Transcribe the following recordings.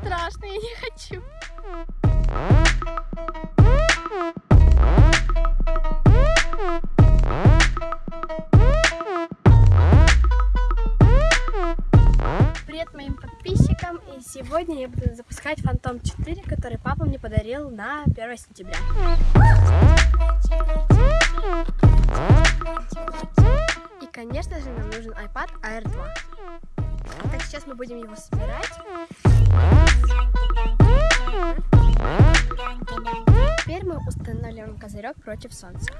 Страшно, я не хочу. Привет моим подписчикам! И сегодня я буду запускать Фантом 4, который папа мне подарил на 1 сентября. AR2. Так, сейчас мы будем его собирать. Теперь мы устанавливаем козырек против солнца.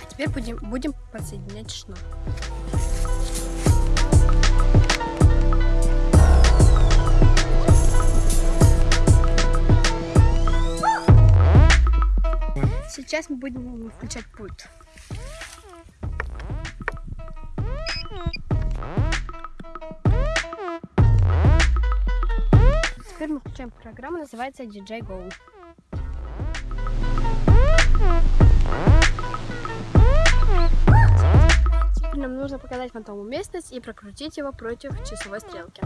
А теперь будем, будем подсоединять шнур. Сейчас мы будем включать пульт. Теперь мы включаем программу, называется DJ Go. Теперь нам нужно показать фантому местность и прокрутить его против часовой стрелки.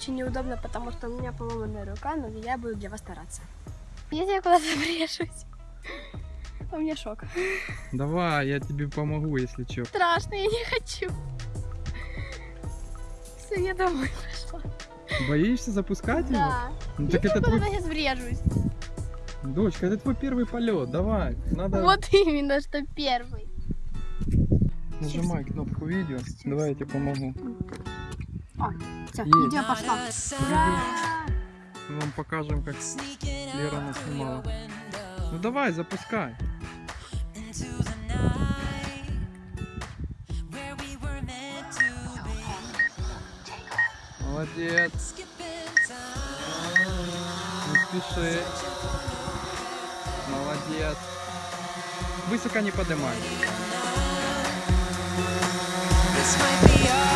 Очень неудобно, потому что у меня поломанная рука, но я буду для вас стараться. Если я куда-то врежусь, у меня шок. Давай, я тебе помогу, если что. Страшно, я не хочу. Все, я домой пошла. Боишься запускать его? Да. Ну, Я так это куда-то твой... сейчас врежусь. Дочка, это твой первый полет. Давай, надо... Вот именно, что первый. Нажимай кнопку видео. Давай я тебе помогу. Все, Есть. видео пошло. Ура! Мы вам покажем, как Лера нас снимала. Ну давай, запускай. Молодец. Не спеши. Молодец. Высоко не поднимай. This might be our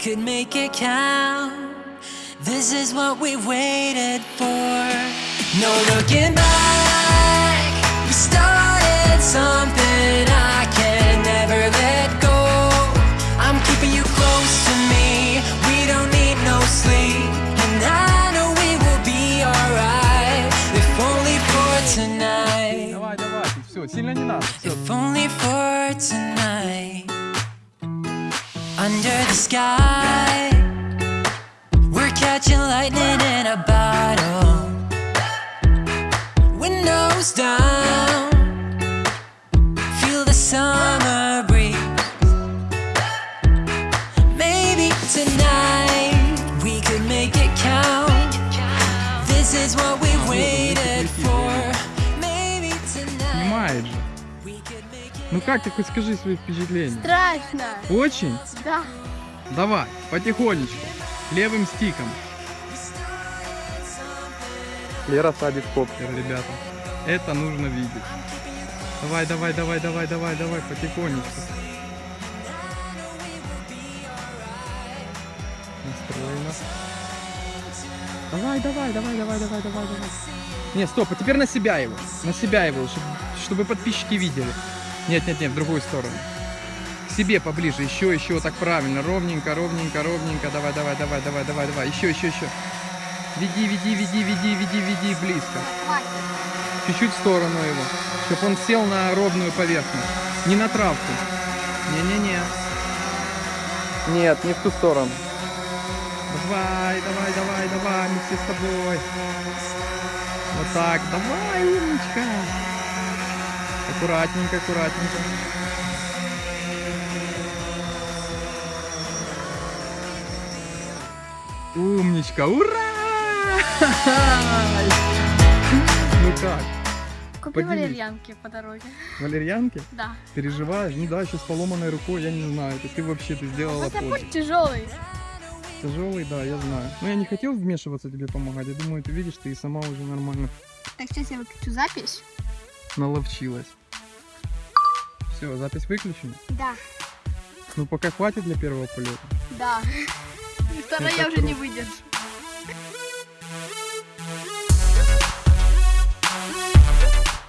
could make it count. This is what we waited for. No looking back. We started something Under the sky, we're catching lightning in a bottle. Windows down, feel the summer breeze. Maybe tonight we could make it count. This is what we waited for. Maybe tonight Ну как ты хоть скажи свои впечатления? Страшно. Очень? Да. Давай, потихонечку. Левым стиком. Лера садит коптер, ребята. Это нужно видеть. Давай, давай, давай, давай, давай, давай, потихонечку. Настроено. Давай, давай, давай, давай, давай, давай, давай. Не, стоп, а теперь на себя его. На себя его, чтобы, чтобы подписчики видели. Нет, нет, нет, в другую сторону. К себе поближе, еще, еще, так правильно. Ровненько, ровненько, ровненько. Давай, давай, давай, давай, давай, давай. Еще, еще, еще. Веди, веди, веди, веди, веди, веди близко. Чуть-чуть в сторону его, чтобы он сел на ровную поверхность. Не на травку. Не-не-не. Нет, не в ту сторону. Давай, давай, давай, давай, мы все с тобой. Вот так, давай, умничка. Аккуратненько, аккуратненько. Умничка, ура! Ну как? Купи Поделись. валерьянки по дороге. Валерьянки? Да. Переживаешь? Ну да, еще с поломанной рукой, я не знаю. Это ты вообще ты сделала Хотя путь тяжелый. Тяжелый, да, я знаю. Но я не хотел вмешиваться тебе помогать. Я думаю, ты видишь, ты и сама уже нормально Так, сейчас я выключу запись. наловчилась. Все, запись выключена. Да. Ну пока хватит для первого полета. Да. Вторая я уже не выдержу.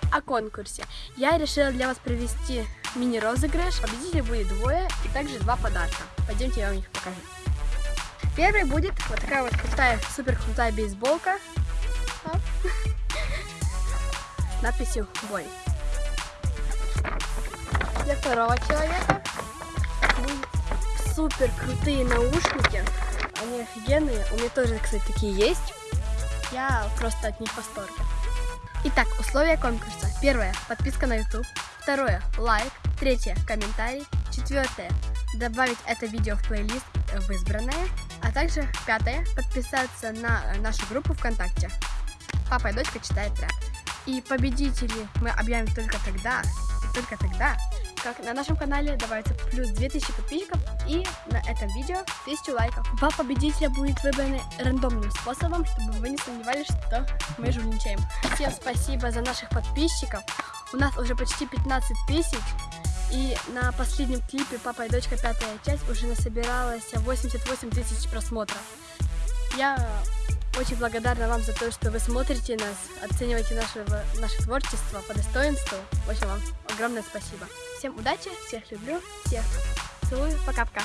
О конкурсе. Я решила для вас провести мини-розыгрыш. Победителей будет двое и также два подарка. Пойдемте, я вам их покажу. Первый будет вот такая вот крутая, супер крутая бейсболка. С надписью «Бой». Для второго человека супер крутые наушники. Они офигенные. У меня тоже, кстати, такие есть. Я просто от них в восторге. Итак, условия конкурса. Первое. Подписка на YouTube. Второе. Лайк. Третье. Комментарий. Четвертое. Добавить это видео в плейлист в избранное. А также пятое. Подписаться на нашу группу ВКонтакте. Папа и дочка читает рэп. И победителей мы объявим только тогда, и только тогда, как на нашем канале добавится плюс 2000 подписчиков и на этом видео 1000 лайков. Два победителя будет выбраны рандомным способом, чтобы вы не сомневались, что мы жульничаем. Всем спасибо за наших подписчиков. У нас уже почти 15 тысяч. И на последнем клипе «Папа и дочка. Пятая часть» уже насобиралось 88 тысяч просмотров. Я очень благодарна вам за то, что вы смотрите нас, оцениваете наше, наше творчество по достоинству. Общем, вам огромное спасибо. Всем удачи, всех люблю, всех целую. Пока-пока.